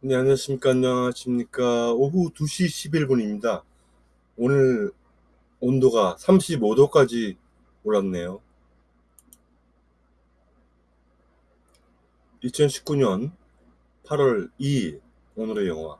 네, 안녕하십니까. 안녕하십니까. 오후 2시 11분입니다. 오늘 온도가 35도까지 올랐네요. 2019년 8월 2일 오늘의 영화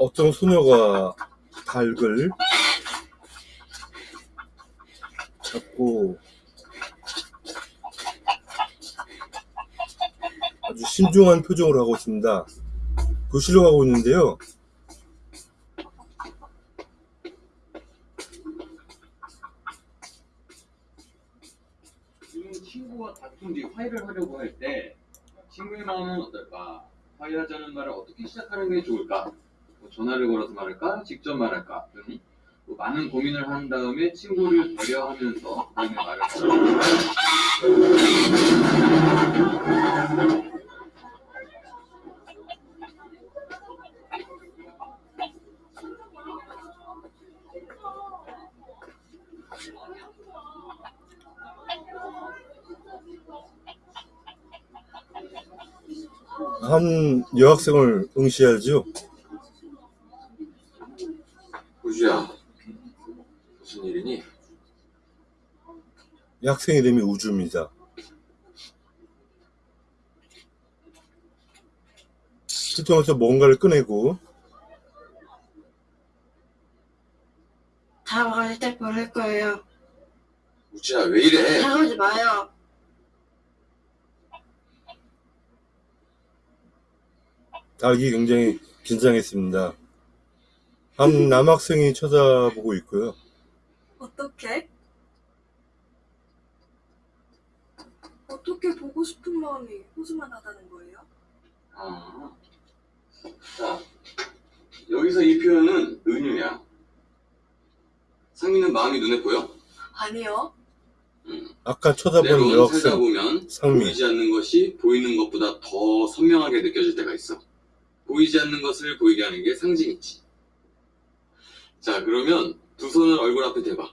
어떤 소녀가 닭을 잡고 아주 신중한 표정을 하고 있습니다. 교실로 가고 있는데요. 친구와 다툰 뒤 화해를 하려고 할 때 친구의 마음은 어떨까? 화해하자는 말을 어떻게 시작하는 게 좋을까? 뭐 전화를 걸어서 말할까? 직접 말할까? 등뭐 많은 고민을 한 다음에 친구를 배려하면서 그다음에 말을 하자. 한 여학생을. 우주야 무슨 일이니? 이 학생 이름이 우주입니다. 필통에서 뭔가를 꺼내고 다가갈 때 버릴 거예요. 우주야 왜 이래? 다가오지 마요. 닭이 굉장히 긴장했습니다. 한 남학생이 쳐다보고 있고요. 어떻게? 어떻게 보고 싶은 마음이 호주만 하다는 거예요? 아. 자, 여기서 이 표현은 은유야. 상민은 마음이 눈에 보여? 아니요. 아까 쳐다본 때론 여학생 살다 보면 상미 보이지 않는 것이 보이는 것보다 더 선명하게 느껴질 때가 있어. 보이지 않는 것을 보이게 하는 게 상징이지. 자, 그러면 두 손을 얼굴 앞에 대봐.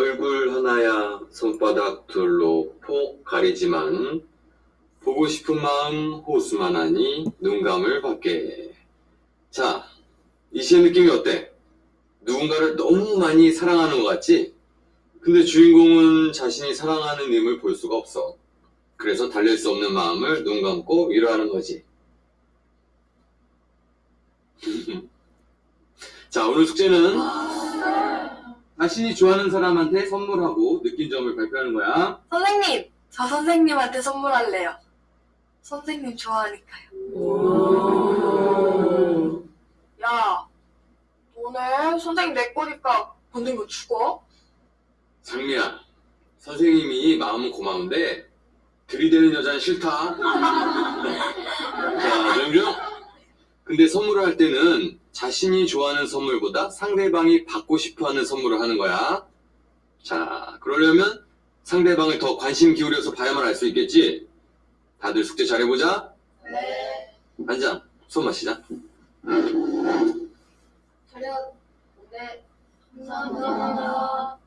얼굴 하나야 손바닥 둘로 폭 가리지만 보고 싶은 마음 호수만 하니 눈감을 받게. 자, 이 시의 느낌이 어때? 누군가를 너무 많이 사랑하는 것 같지? 근데 주인공은 자신이 사랑하는 님을 볼 수가 없어. 그래서 달랠 수 없는 마음을 눈 감고 위로하는 거지. 자, 오늘 숙제는 자신이 좋아하는 사람한테 선물하고 느낀 점을 발표하는 거야. 선생님! 저 선생님한테 선물할래요. 선생님 좋아하니까요. 야, 오늘 선생님 내 거니까 건든 거 죽어? 상미야, 선생님이 마음은 고마운데 들이대는 여자는 싫다. 자, 조용조. 근데 선물을 할 때는 자신이 좋아하는 선물보다 상대방이 받고 싶어하는 선물을 하는 거야. 자, 그러려면 상대방을 더 관심 기울여서 봐야만 알 수 있겠지. 다들 숙제 잘해보자. 네. 앉아, 손 마시자. 차렷. 네. 감사합니다.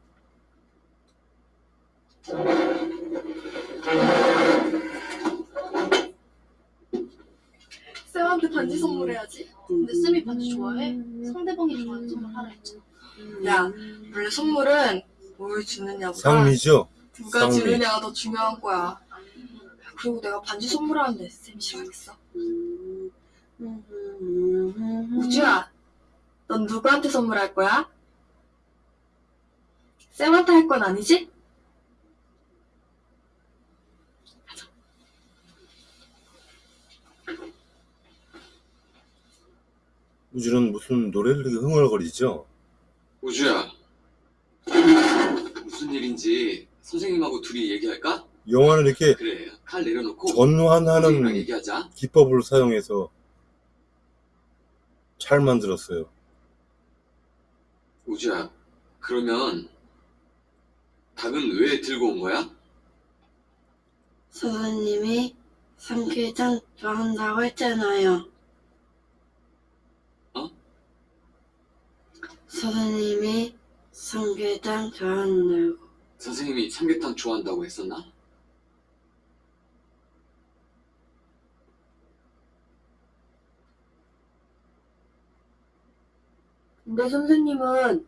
쌤한테 반지 선물해야지. 근데 쌤이 반지 좋아해? 상대방이 좋아하는 선물 하라 했잖아. 야, 원래 선물은 뭘 주느냐보다 상미죠. 누가 상미. 주느냐가 더 중요한 거야. 그리고 내가 반지 선물하는데 쌤이 싫어하겠어? 우주야, 넌 누구한테 선물할 거야? 쌤한테 할 건 아니지? 우주는 무슨 노래를 이렇게 흥얼거리죠? 우주야. 무슨 일인지 선생님하고 둘이 얘기할까? 영화는 이렇게 그래. 칼 내려놓고 전환하는. 기법을 사용해서 잘 만들었어요. 우주야. 그러면 닭은 왜 들고 온 거야? 선생님이 삼계탕 좋아한다고 했잖아요. 어? 선생님이 삼계탕 좋아한다고. 선생님이 삼계탕 좋아한다고 했었나? 근데 선생님은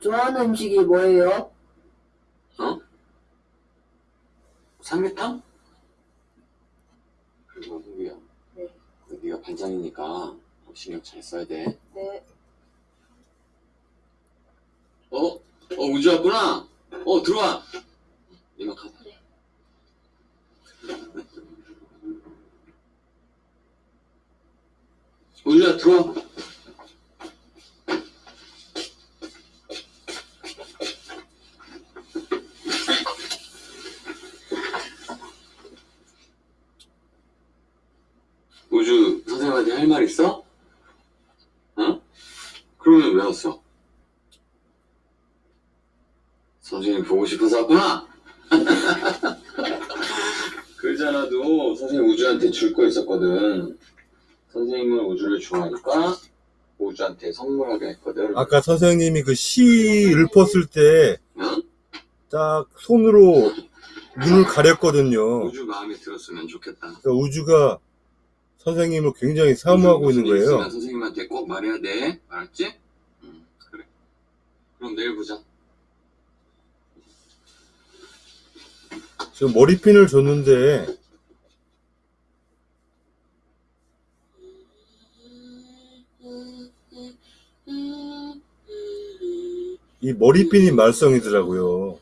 좋아하는 음식이 뭐예요? 삼계탕? 그리고 흥구야. 네. 네가 반장이니까 신경 잘 써야 돼. 네. 어? 어 우주 왔구나. 어 들어와. 이만. 네. 우주야 들어와. 우주 선생님한테 할 말 있어? 어? 그러면 왜 왔어? 선생님 보고 싶어서 왔구나? 그러잖아도 선생님 우주한테 줄 거 있었거든. 선생님은 우주를 좋아하니까 우주한테 선물하게 했거든. 아까 선생님이 그시 읊었을 때딱 응? 손으로 눈을 가렸거든요. 우주 마음에 들었으면 좋겠다. 그러니까 우주가 선생님을 굉장히 사모하고 있는 거예요. 선생님한테 꼭 말해야 돼. 알았지? 응, 그래. 그럼 내일 보자. 지금 머리핀을 줬는데 이 머리핀이 말썽이더라고요.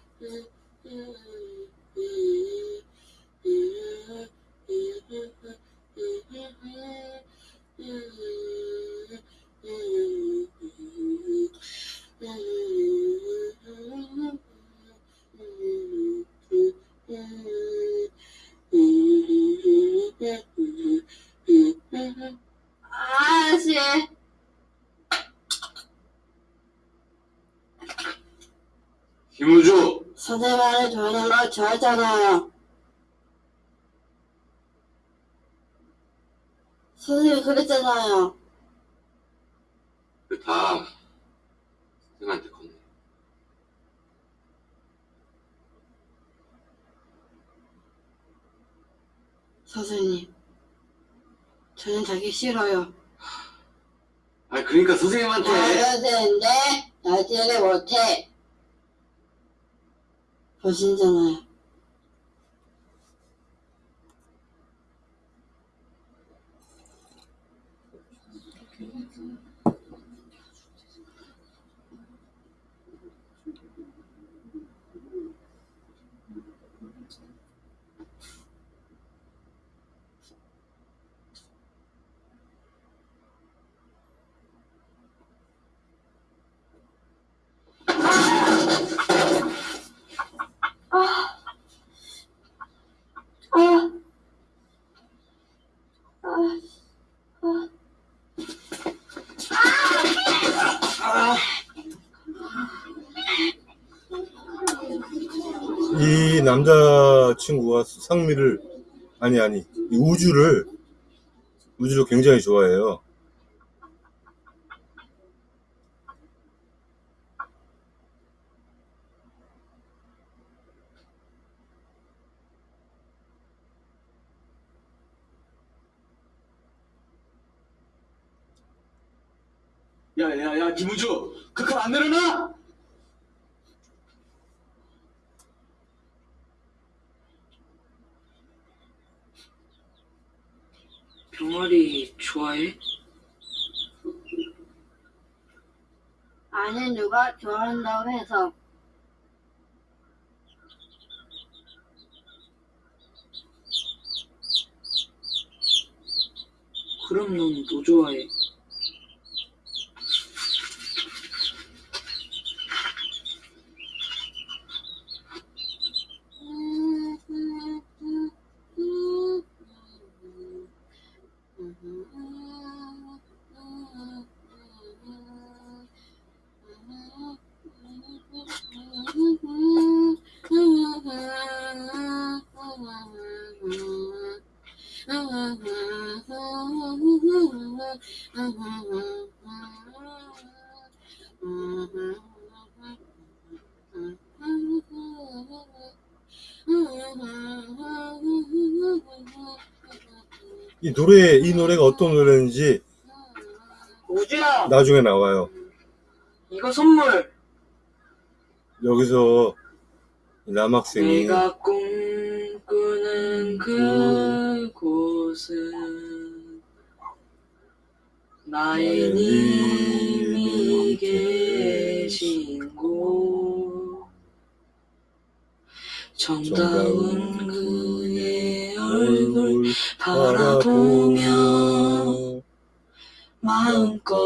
아저씨, 김우주! 선생님을 좋아하는 거 좋아하잖아요. 선생님이 그랬잖아요. 다 선생님한테 건네. 선생님, 저는 자기 싫어요. 아 그러니까 선생님한테 나야 되는데 나지를 못해. 보신잖아요. 남자친구가 상미를 아니 아니 이 우주를 우주를 굉장히 좋아해요. 야야야 김우주 그칼안 내려놔? 좋아해? 아니 누가 좋아한다고 해서 그럼 넌 뭐 좋아해? 이 노래 이 노래가 어떤 노래인지 우주야 나중에 나와요. 이거 선물. 여기서 남학생이 내가 꿈꾸는 그 곳은 나의 님이 계신 곳. 정다운 그의 얼굴 바라보며 마음껏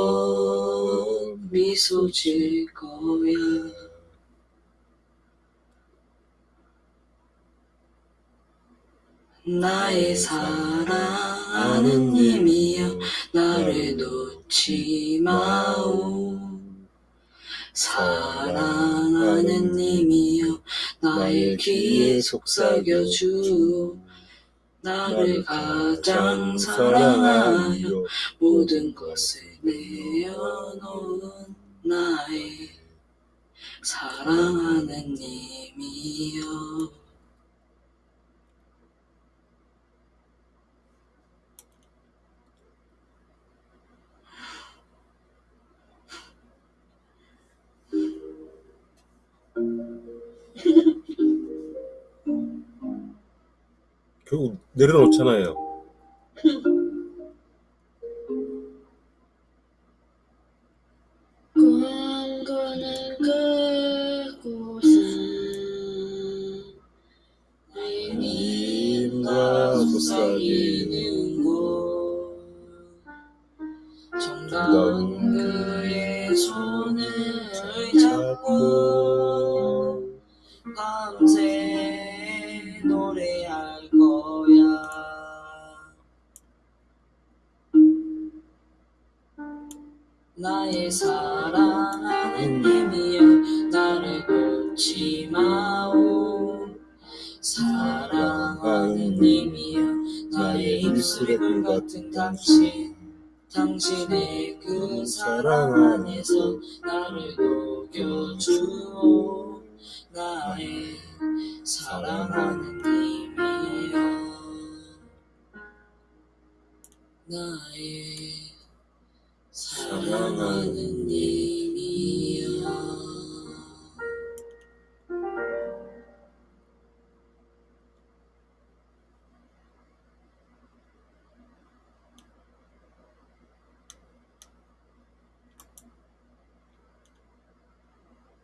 미소 질 거야 나의 사랑하는 님이여 나를 놓지 마오. 사랑하는 님이여 나의 귀에 속삭여 주오. 나를 가장 사랑하여 모든 것을 내어놓은 나의 사랑하는 님이여 결국 내려놓잖아요. 나의 사랑하는 님이여 나를 놓지 마오. 사랑하는 님이여 나의 입술에 꿀 같은 당신. 당신의 그 사랑 안에서 나를 녹여주오 나의 사랑하는 님이여 나의 사랑하는 이